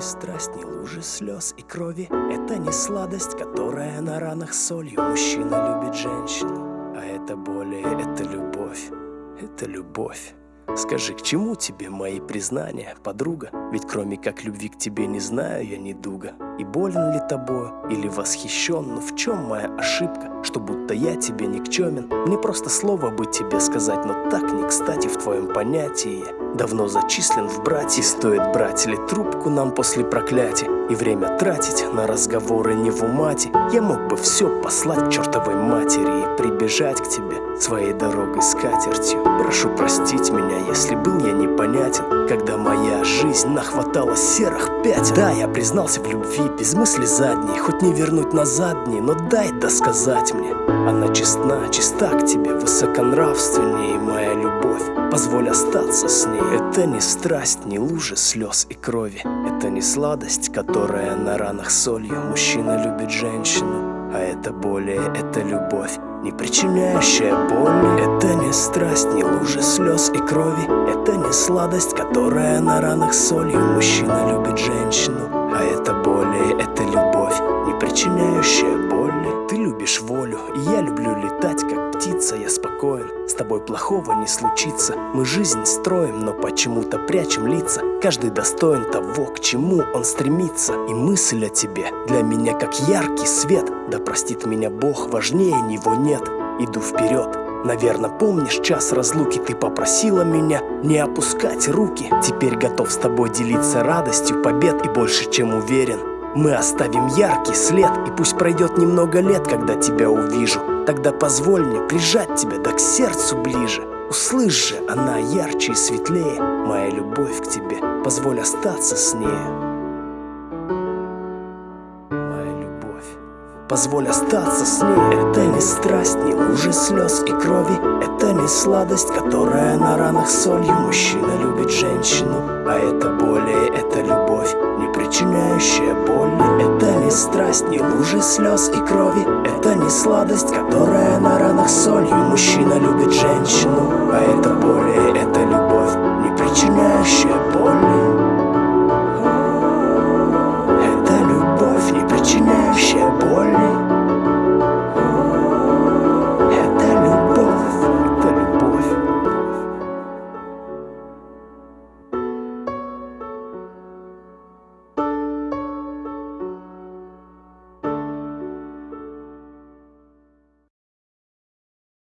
не страсть, не лужи слез и крови. Это не сладость, которая на ранах солью. Мужчина любит женщину, а это более, это любовь. Это любовь. Скажи, к чему тебе мои признания, подруга? Ведь кроме как любви к тебе не знаю я недуга И болен ли тобою, или восхищен, но в чем моя ошибка? Что будто я тебе никчемен Мне просто слово бы тебе сказать, но так не кстати в твоем понятии. Давно зачислен в братья, стоит брать ли трубку нам после проклятия? И время тратить на разговоры не в умате. Я мог бы все послать чертовой матери И прибежать к тебе своей дорогой с катертью Прошу простить меня, если был я непонятен. Когда моя жизнь нахватала серых пятен Да, я признался в любви, без мысли задней Хоть не вернуть назад дни, но дай досказать мне. Она честна, чиста к тебе, высоконравственнее моя любовь. Позволь остаться с ней. Это не страсть, не лужи слез и крови. Это не сладость, которая на ранах солью. Мужчина любит женщину, а это более, это любовь не причиняющая боль Это не страсть, не лужи слез и крови. Это не сладость, которая на ранах солью. Мужчина любит женщину, а это причиняющая боли Ты любишь волю, и я люблю летать, как птица Я спокоен, с тобой плохого не случится. Мы жизнь строим, но почему-то прячем лица. Каждый достоин того, к чему он стремится. И мысль о тебе для меня как яркий свет. Да простит меня Бог, важнее него нет. Иду вперед, Наверное, помнишь час разлуки? Ты попросила меня не опускать руки. Теперь готов с тобой делиться радостью побед И больше чем уверен Мы оставим яркий след И пусть пройдет немного лет, когда тебя увижу. Тогда позволь мне прижать тебя да к сердцу ближе. Услышь же, она ярче и светлее Моя любовь к тебе, позволь остаться с ней Моя любовь, позволь остаться с ней Это не страсть, не лужи слез и крови Это не сладость, которая на ранах солью. Мужчина любит женщину, а это более, это любовь Не причиняющая боли. Это не страсть, не лужи слез и крови Это не сладость, которая на ранах солью. Мужчина любит женщину, а это более,